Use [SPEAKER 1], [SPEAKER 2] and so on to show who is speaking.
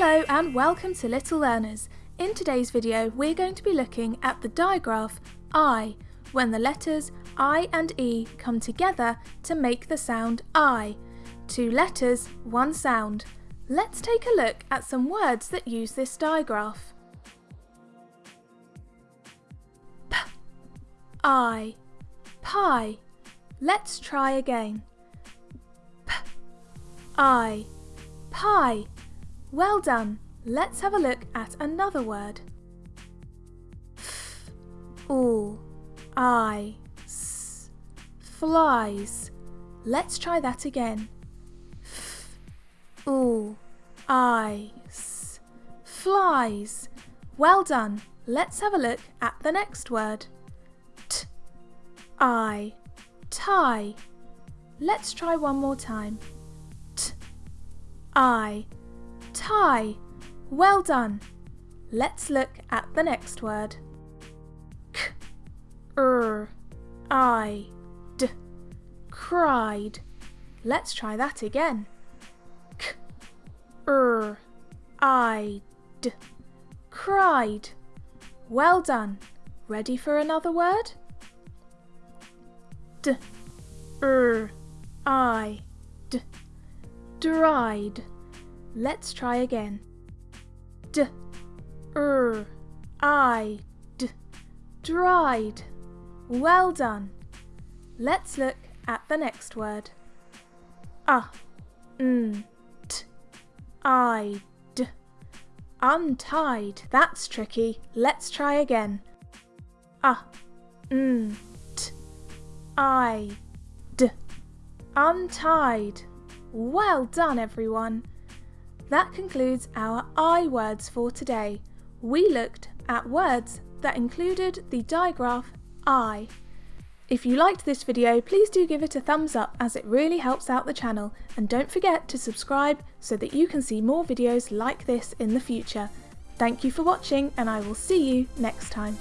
[SPEAKER 1] Hello and welcome to Little Learners. In today's video we're going to be looking at the digraph I, when the letters I and E come together to make the sound I. Two letters, one sound. Let's take a look at some words that use this digraph. P, I, pie. Let's try again. P, I, pie. Well done. Let's have a look at another word. F, all, I, s, flies. Let's try that again. F, all, I, s, flies. Well done. Let's have a look at the next word. T, I, tie. Let's try one more time. T, I, tie. Well done. Let's look at the next word. K, er, I, d, cried. Let's try that again. K, er, I, d, cried. Well done. Ready for another word? D, er, I, d, dried. Let's try again. D, er, I, d, dried. Well done. Let's look at the next word. Ah, n, t, I, d, untied. That's tricky. Let's try again. Ah, n, t, I, d, untied. Well done, everyone. That concludes our I words for today. We looked at words that included the digraph I. If you liked this video, please do give it a thumbs up as it really helps out the channel and don't forget to subscribe so that you can see more videos like this in the future. Thank you for watching and I will see you next time.